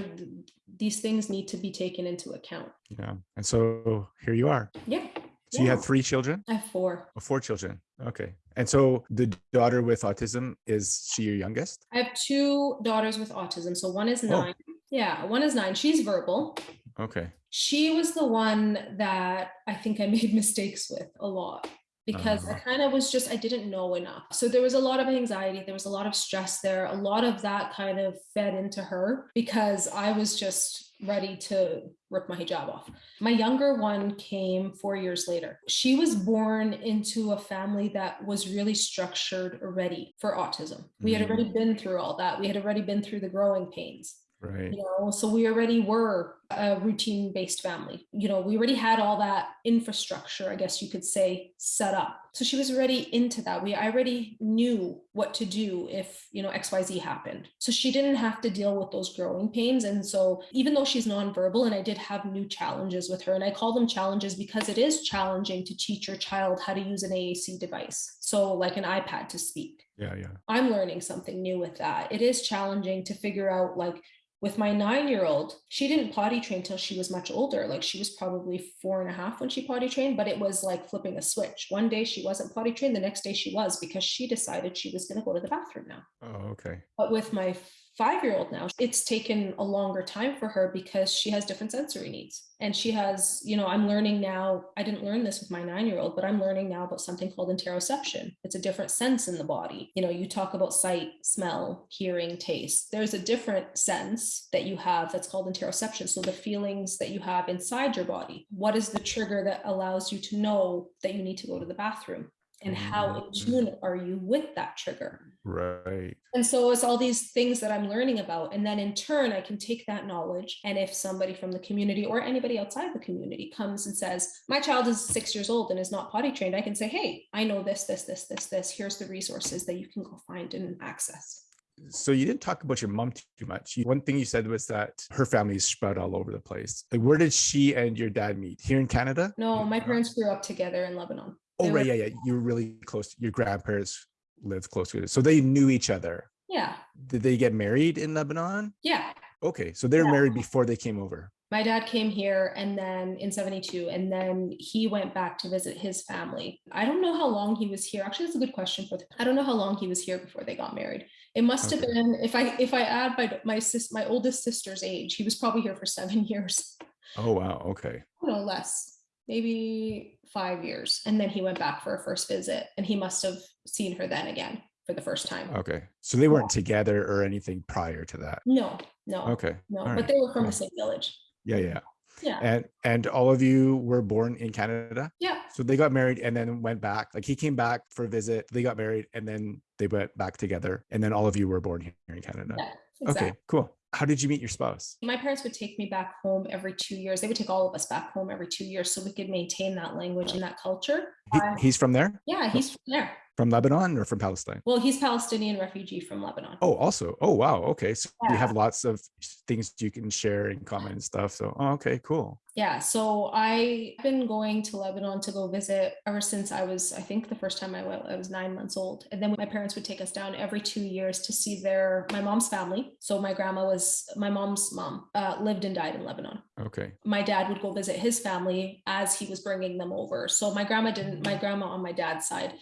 these things need to be taken into account. Yeah. And so here you are. Yeah. So you have three children? I have four. Oh, four children. Okay. And so the daughter with autism is she your youngest? I have two daughters with autism. So one is Oh. nine. Yeah, one is nine. She's verbal. Okay. She was the one that I think I <laughs> made mistakes with a lot because I Uh-huh. kind of was just, I didn't know enough. So there was a lot of anxiety, there was a lot of stress there. A lot of that kind of fed into her because I was just ready to rip my hijab off. My younger one came four years later. She was born into a family that was really structured already for autism. We had Mm. already been through all that. We had already been through the growing pains Right. you know so we already were a routine based family you know we already had all that infrastructure i guess you could say set up so she was already into that we I already knew what to do if you know xyz happened so she didn't have to deal with those growing pains and so even though she's nonverbal and i did have new challenges with her and i call them challenges because it is challenging to teach your child how to use an aac device so like an ipad to speak Yeah. Yeah. I'm learning something new with that. It is challenging to figure out like with my nine year old, she didn't potty train till she was much older. Like she was probably four and a half when she potty trained, but it was like flipping a switch. One day she wasn't potty trained, the next day she was because she decided she was going to go to the bathroom now. Oh, okay. But with my five year old now, it's taken a longer time for her because she has different sensory needs. And she has, you know, I'm learning now, I didn't learn this with my nine year old, but I'm learning now about something called interoception. It's a different sense in the body. You know, you talk about sight, smell, hearing, taste. There's a different sense that you have that's called interoception. So the feelings that you have inside your body. What is the trigger that allows you to know that you need to go to the bathroom? And how in Mm. tune are you with that trigger? Right. And so it's all these things that I'm learning about. And then in turn, I can take that knowledge. And if somebody from the community or anybody outside the community comes and says, My child is six years old and is not potty trained, I can say, Hey, I know this, this, this, this, this. Here's the resources that you can go find and access. So you didn't talk about your mom too much. One thing you said was that her family is spread all over the place. Like, where did she and your dad meet? Here in Canada? No, my parents grew up together in Lebanon. Oh, they right. were- Yeah, yeah. You were really close. Your grandparents lived close to it. So they knew each other. Yeah. Did they get married in Lebanon? Yeah. Okay. So they were Yeah. married before they came over. My dad came here and then in 72, and then he went back to visit his family. I don't know how long he was here. Actually, that's a good question for I don't know how long he was here before they got married. It must have been if I if I add my my sis my oldest sister's age, he was probably here for seven <laughs> years. Oh, wow. Okay. No less, maybe five years. And then he went back for a first visit and he must have seen her then again for the first time. Okay. So they weren't together or anything prior to that. No, no, Okay. no. all But right, they were from cool. the same village. Yeah, yeah. Yeah. And and all of you were born in Canada. Yeah. So they got married and then went back. Like he came back for a visit. They got married and then they went back together. And then all of you were born here in Canada. Yeah. Exactly. Okay, cool. How did you meet your spouse? My parents would take me back home every two years. They would take all of us back home every two years so we could maintain that language and that culture. He- he's from there, yeah, he's from there. From Lebanon or from Palestine? Well, he's Palestinian refugee from Lebanon. Oh, also. Oh, wow. Okay. So you have lots of things you can share and comment and stuff. So, oh, okay, cool. Yeah, so I've been going to Lebanon to go visit ever since I was, I think the first time I went, I was nine months old. And then my parents would take us down every two years to see their, my mom's family. So my grandma was, my mom's mom uh, lived and died in Lebanon. Okay. my dad would go visit his family as he was bringing them over. So my grandma didn't, my grandma on my dad's side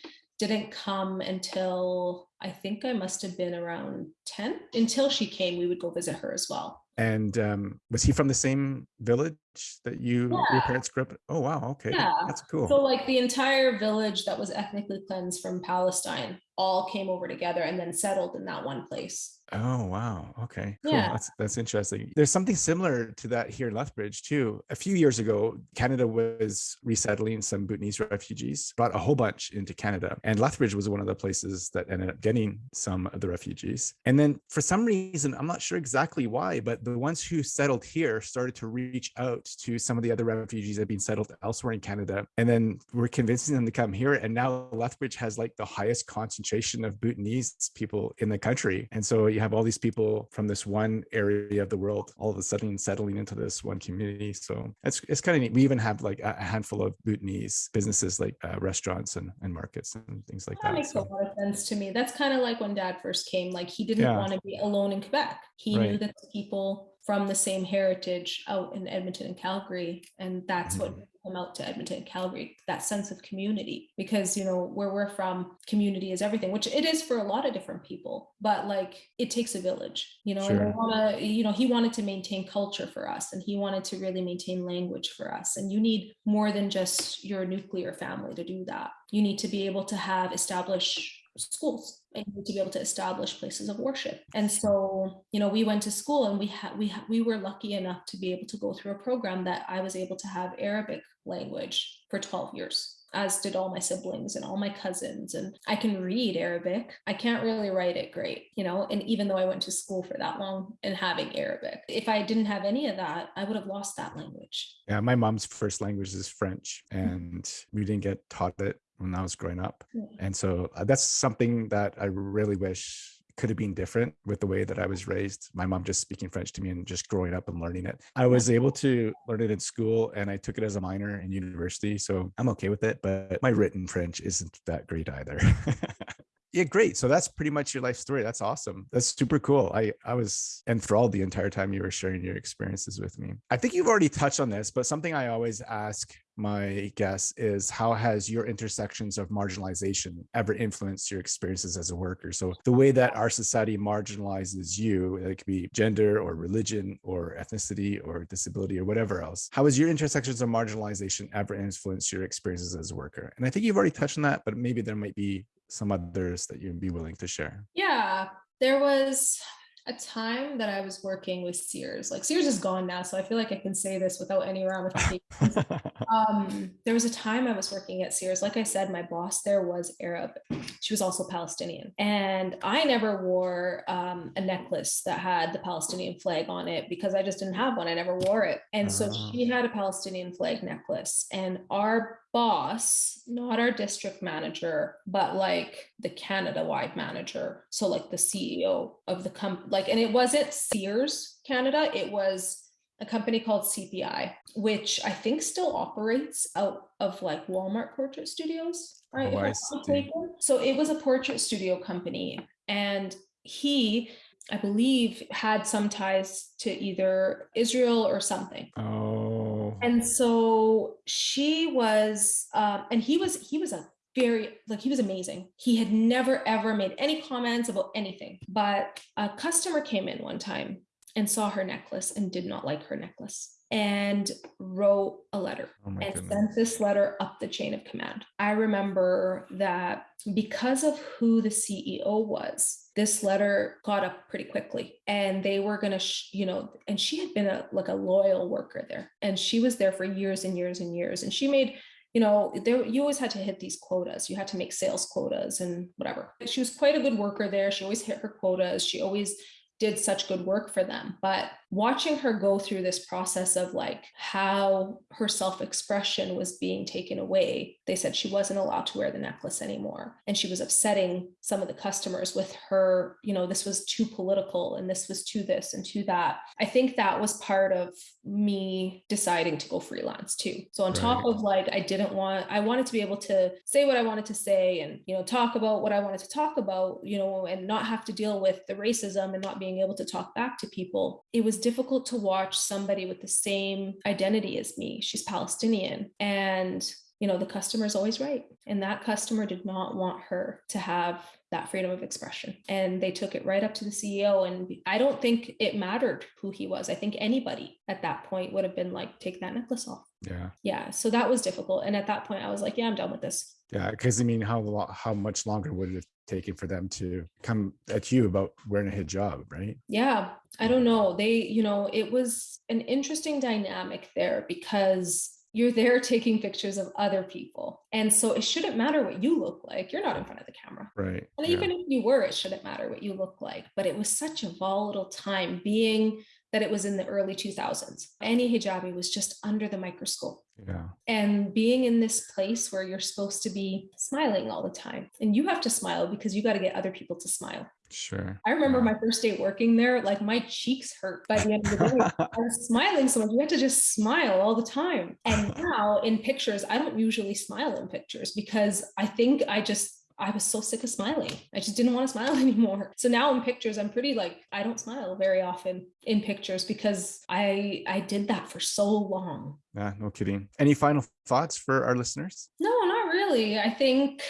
didn't come until I think I must have been around 10. Until she came, we would go visit her as well. And um, was he from the same village that you, your Yeah. parents grew up in? Oh, wow. Okay. Yeah. That's cool. So, like the entire village that was ethnically cleansed from Palestine all came over together and then settled in that one place. Oh wow. Okay. Cool. Yeah. That's that's interesting. There's something similar to that here in Lethbridge too. A few years ago, Canada was resettling some Bhutanese refugees, brought a whole bunch into Canada. And Lethbridge was one of the places that ended up getting some of the refugees. And then for some reason, I'm not sure exactly why, but the ones who settled here started to reach out to some of the other refugees that had been settled elsewhere in Canada. And then we're convincing them to come here. And now Lethbridge has like the highest concentration concentration of Bhutanese people in the country. And so you have all these people from this one area of the world all of a sudden settling into this one community. So it's, it's kind of neat. We even have like a handful of Bhutanese businesses like uh, restaurants and, and markets and things like that. That makes so. a lot of sense to me. That's kind of like when dad first came, like he didn't yeah. want to be alone in Quebec. He right. knew that the people from the same heritage out in Edmonton and Calgary. And that's mm-hmm. what come out to Edmonton Calgary, that sense of community. Because, you know, where we're from, community is everything, which it is for a lot of different people, but like it takes a village, you know, sure. wanna, you know, he wanted to maintain culture for us and he wanted to really maintain language for us. And you need more than just your nuclear family to do that. You need to be able to have established schools to be able to establish places of worship. And so you know we went to school and we had we ha- we were lucky enough to be able to go through a program that i was able to have arabic language for 12 years as did all my siblings and all my cousins. And i can read arabic. I can't really write it great you know and even though i went to school for that long and having arabic if i didn't have any of that i would have lost that language. Yeah my mom's first language is french and we didn't get taught it when I was growing up. And so uh, that's something that I really wish could have been different with the way that I was raised. My mom just speaking French to me and just growing up and learning it. I was able to learn it in school and I took it as a minor in university. So I'm okay with it, but my written French isn't that great either. <laughs> yeah great. So that's pretty much your life story. That's awesome. That's super cool. I i was enthralled the entire time you were sharing your experiences with me. I think you've already touched on this but something i always ask my guess is how has your intersections of marginalization ever influenced your experiences as a worker? So the way that our society marginalizes you it could be gender or religion or ethnicity or disability or whatever else how has your intersections of marginalization ever influenced your experiences as a worker? And i think you've already touched on that but maybe there might be some others that you'd be willing to share? Yeah, there was a time that I was working with Sears. Like Sears is gone now, so I feel like I can say this without any ramifications. <laughs> um, there was a time I was working at Sears. Like I said, my boss there was Arab. She was also Palestinian, and I never wore um, a necklace that had the Palestinian flag on it because I just didn't have one. I never wore it, and so ah. she had a Palestinian flag necklace, and our boss, not our district manager, but like the Canada wide manager. So, like the CEO of the company, like, and it wasn't Sears Canada, it was a company called CPI, which I think still operates out of like Walmart portrait studios. Right. Oh, so it was a portrait studio company. And he I believe, had some ties to either Israel or something. Oh. And so she was, um, and he was, he was a very like he was amazing. He had never ever made any comments about anything. But a customer came in one time and saw her necklace and did not like her necklace and wrote a letter oh and goodness. sent this letter up the chain of command. I remember that because of who the CEO was, this letter caught up pretty quickly and they were going to you know and she had been a like a loyal worker there and she was there for years and years and years and she made you know there you always had to hit these quotas you had to make sales quotas and whatever she was quite a good worker there she always hit her quotas she always did such good work for them. But watching her go through this process of like how her self expression was being taken away, they said she wasn't allowed to wear the necklace anymore. And she was upsetting some of the customers with her, you know, this was too political and this was too this and too that. I think that was part of me deciding to go freelance too. So on right. top of like, I didn't want, I wanted to be able to say what I wanted to say and, you know, talk about what I wanted to talk about, you know, and not have to deal with the racism and not being able to talk back to people, it was difficult to watch somebody with the same identity as me. She's Palestinian. And you know the customer is always right. And that customer did not want her to have that freedom of expression. And they took it right up to the ceo and i don't think it mattered who he was. I think anybody at that point would have been like take that necklace off. Yeah. Yeah. So that was difficult. And at that point i was like yeah i'm done with this. Yeah. Because i mean how how much longer would it have taken for them to come at you about wearing a hijab, right? Yeah, I don't mm. know. They, you know, it was an interesting dynamic there because you're there <laughs> taking pictures of other people. And so it shouldn't matter what you look like. You're not in front of the camera. Right. And yeah. even if you were, it shouldn't matter what you look like. But it was such a volatile time being that it was in the early 2000s. Any hijabi was just under the microscope. Yeah. And being in this place where you're supposed to be smiling all the time, and you have to smile because you got to get other people to smile. Sure. I remember Yeah. my first day working there, like my cheeks hurt by the end of the day. <laughs> I was smiling so much. You had to just smile all the time. And now in pictures, I don't usually smile in pictures because I think I just I was so sick of smiling. I just didn't want to <laughs> smile anymore. So now in pictures, I'm pretty like I don't smile very often in pictures because I I did that for so long. Yeah, no kidding. Any final thoughts for our listeners? No, not really. I think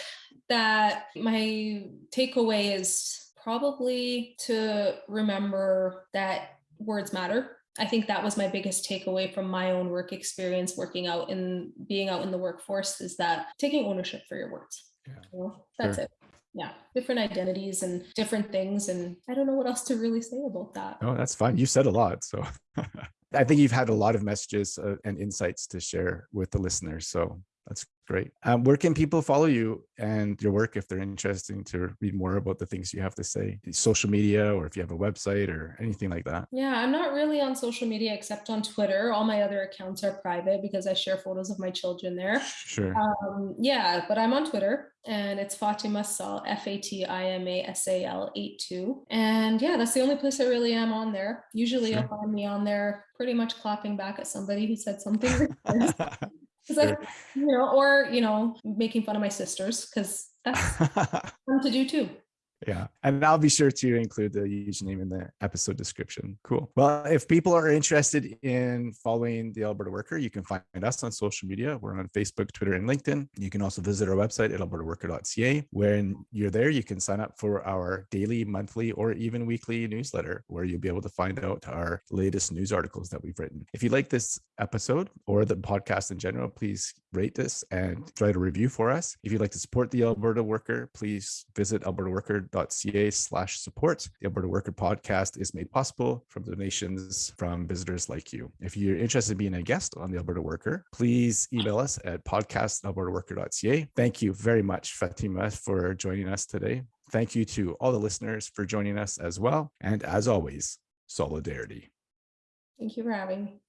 that my takeaway is probably to remember that words matter. I think that was my biggest takeaway from my own work experience working out in being out in the workforce is that taking ownership for your words. Yeah. You that's Sure. it. Yeah. Different identities and different things. And I don't know what else to really say about that. Oh, that's fine. You said a lot. So <laughs> I think you've had a lot of messages uh, and insights to share with the listeners. So that's great. Um, where can people follow you and your work if they're interested to read more about the things you have to say? Social media, or if you have a website or anything like that? Yeah, I'm not really on social media except on Twitter. All my other accounts are private because I share photos of my children there. Sure. Um, yeah, but I'm on Twitter and it's Fatima Sal, F A T I M A S A L 82. And yeah, that's the only place I really am on there. Usually you'll find me on there pretty much clapping back at somebody who said something. <laughs> racist. 'Cause I- Sure. you know, or you know, making fun of my sisters because that's <laughs> fun to do too. Yeah. And I'll be sure to include the username in the episode description. Cool. Well, if people are interested in following the Alberta Worker, you can find us on social media. We're on Facebook, Twitter, and LinkedIn. You can also visit our website at albertaworker.ca. When you're there, you can sign up for our daily, monthly, or even weekly newsletter where you'll be able to find out our latest news articles that we've written. If you like this episode or the podcast in general, please rate this and write a review for us. If you'd like to support the Alberta Worker, please visit albertaworker.ca slash support. The Alberta Worker podcast is made possible from donations from visitors like you. If you're interested in being a guest on the Alberta Worker, please email us at podcast@albertaworker.ca. Thank you very much, Fatima, for joining us today. Thank you to all the listeners for joining us as well. And as always, solidarity. Thank you for having me.